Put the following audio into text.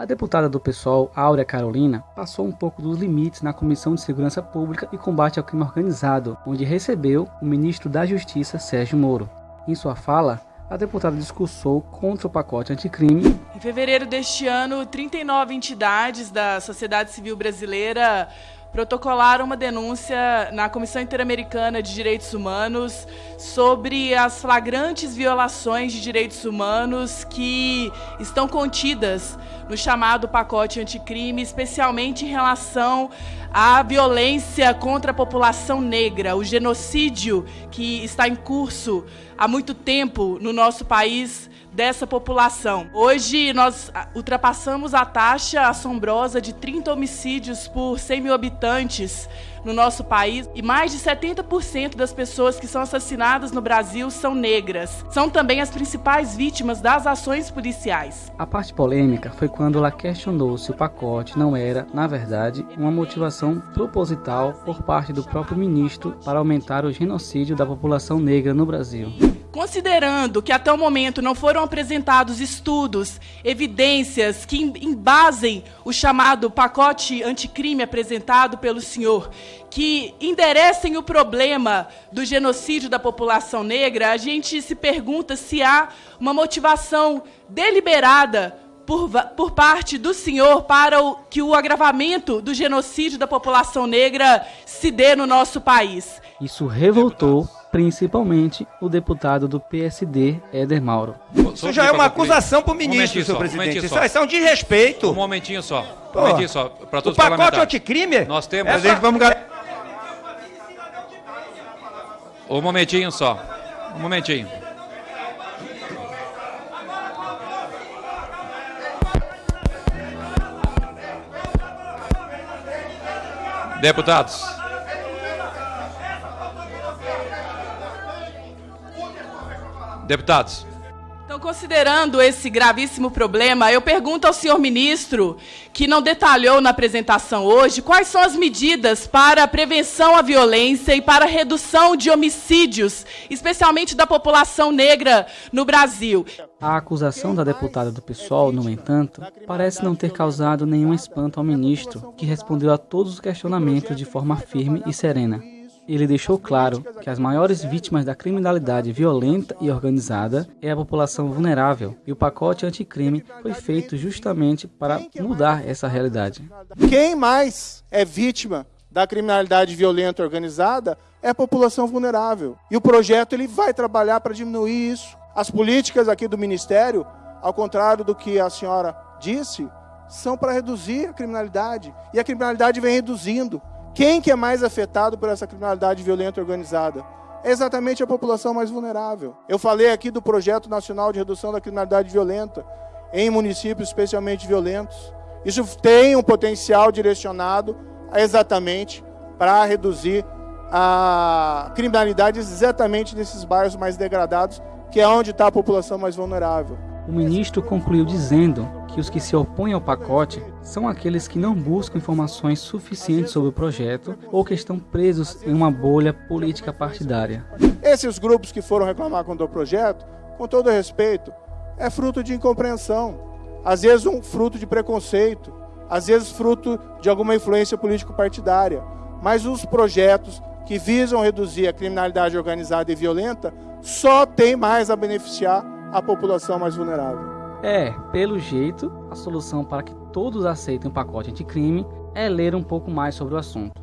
A deputada do PSOL, Áurea Carolina, passou um pouco dos limites na Comissão de Segurança Pública e Combate ao Crime Organizado, onde recebeu o ministro da Justiça, Sérgio Moro. Em sua fala, a deputada discursou contra o pacote anticrime. Em fevereiro deste ano, 39 entidades da sociedade civil brasileira protocolaram uma denúncia na Comissão Interamericana de Direitos Humanos sobre as flagrantes violações de direitos humanos que estão contidas no chamado pacote anticrime, especialmente em relação à violência contra a população negra, o genocídio que está em curso há muito tempo no nosso país dessa população. Hoje nós ultrapassamos a taxa assombrosa de 30 homicídios por 100 mil habitantes no nosso país e mais de 70% das pessoas que são assassinadas no Brasil são negras. São também as principais vítimas das ações policiais. A parte polêmica foi quando ela questionou se o pacote não era, na verdade, uma motivação proposital por parte do próprio ministro para aumentar o genocídio da população negra no Brasil. Considerando que até o momento não foram apresentados estudos, evidências que embasem o chamado pacote anticrime apresentado pelo senhor, que enderecem o problema do genocídio da população negra, a gente se pergunta se há uma motivação deliberada por, por parte do senhor para o, que o agravamento do genocídio da população negra se dê no nosso país. Isso revoltou principalmente o deputado do PSD, Éder Mauro. Isso já é uma acusação para o ministro, um senhor presidente. Isso, isso é um desrespeito. Um momentinho só. Um momentinho só. Para todos o pacote anticrime? Nós temos. É, gente, vamos... Um momentinho só. Um momentinho. Deputados. Deputados. Então, considerando esse gravíssimo problema, eu pergunto ao senhor ministro, que não detalhou na apresentação hoje, quais são as medidas para a prevenção à violência e para a redução de homicídios, especialmente da população negra no Brasil. A acusação da deputada do PSOL, no entanto, parece não ter causado nenhum espanto ao ministro, que respondeu a todos os questionamentos de forma firme e serena ele deixou claro que as maiores vítimas da criminalidade violenta e organizada é a população vulnerável, e o pacote anticrime foi feito justamente para mudar essa realidade. Quem mais é vítima da criminalidade violenta organizada é a população vulnerável. E o projeto ele vai trabalhar para diminuir isso. As políticas aqui do ministério, ao contrário do que a senhora disse, são para reduzir a criminalidade. E a criminalidade vem reduzindo. Quem que é mais afetado por essa criminalidade violenta organizada? É exatamente a população mais vulnerável. Eu falei aqui do Projeto Nacional de Redução da Criminalidade Violenta em municípios especialmente violentos. Isso tem um potencial direcionado exatamente para reduzir a criminalidade exatamente nesses bairros mais degradados, que é onde está a população mais vulnerável. O ministro concluiu dizendo que os que se opõem ao pacote são aqueles que não buscam informações suficientes sobre o projeto ou que estão presos em uma bolha política partidária. Esses grupos que foram reclamar contra o projeto, com todo respeito, é fruto de incompreensão, às vezes um fruto de preconceito, às vezes fruto de alguma influência político-partidária. Mas os projetos que visam reduzir a criminalidade organizada e violenta só têm mais a beneficiar a população mais vulnerável. É, pelo jeito, a solução para que todos aceitem o pacote anticrime é ler um pouco mais sobre o assunto.